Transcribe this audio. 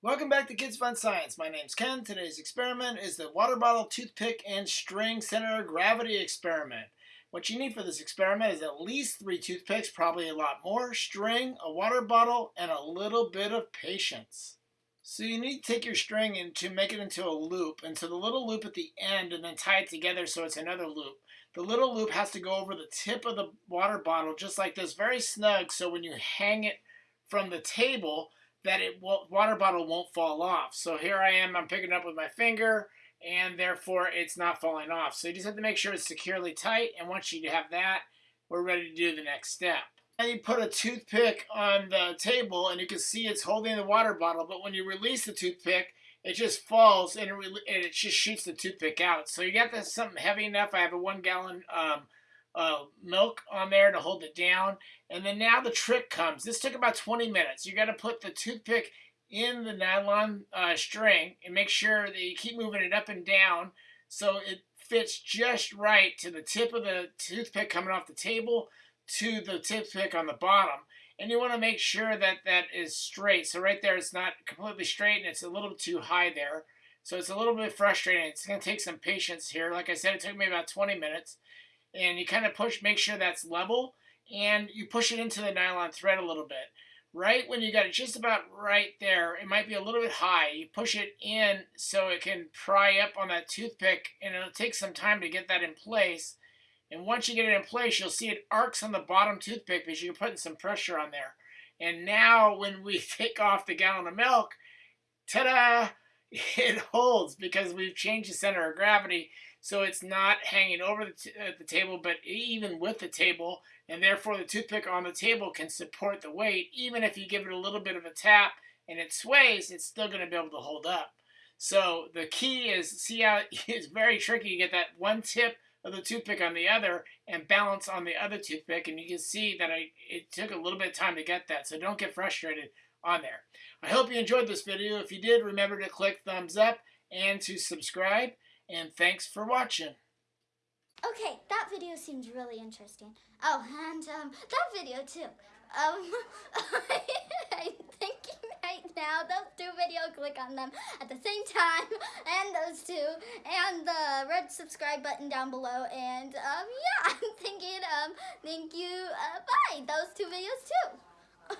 Welcome back to Kids Fun Science. My name's Ken. Today's experiment is the water bottle, toothpick, and string center of gravity experiment. What you need for this experiment is at least three toothpicks, probably a lot more, string, a water bottle, and a little bit of patience. So you need to take your string and to make it into a loop, into the little loop at the end, and then tie it together so it's another loop. The little loop has to go over the tip of the water bottle, just like this, very snug, so when you hang it from the table, that it will, water bottle won't fall off. So here I am, I'm picking up with my finger, and therefore it's not falling off. So you just have to make sure it's securely tight, and once you have that, we're ready to do the next step. Now you put a toothpick on the table, and you can see it's holding the water bottle, but when you release the toothpick, it just falls and it, and it just shoots the toothpick out. So you got this something heavy enough. I have a one gallon um, uh, milk on there to hold it down. And then now the trick comes. This took about 20 minutes. You got to put the toothpick in the nylon uh, string and make sure that you keep moving it up and down so it fits just right to the tip of the toothpick coming off the table to the toothpick on the bottom. And you want to make sure that that is straight. So right there, it's not completely straight and it's a little too high there. So it's a little bit frustrating. It's going to take some patience here. Like I said, it took me about 20 minutes and you kind of push, make sure that's level, and you push it into the nylon thread a little bit. Right when you got it just about right there, it might be a little bit high. You push it in so it can pry up on that toothpick, and it'll take some time to get that in place. And once you get it in place, you'll see it arcs on the bottom toothpick because you're putting some pressure on there. And now when we take off the gallon of milk, ta-da! It holds because we've changed the center of gravity so it's not hanging over the, uh, the table, but even with the table, and therefore the toothpick on the table can support the weight. Even if you give it a little bit of a tap and it sways, it's still going to be able to hold up. So the key is, see how it's very tricky to get that one tip of the toothpick on the other and balance on the other toothpick. And you can see that I, it took a little bit of time to get that. So don't get frustrated on there. I hope you enjoyed this video. If you did, remember to click thumbs up and to subscribe and thanks for watching. Okay, that video seems really interesting. Oh, and um, that video too. Um, I'm thinking right now, those two videos, click on them at the same time, and those two, and the red subscribe button down below, and um, yeah, I'm thinking, um, thank you, uh, bye, those two videos too.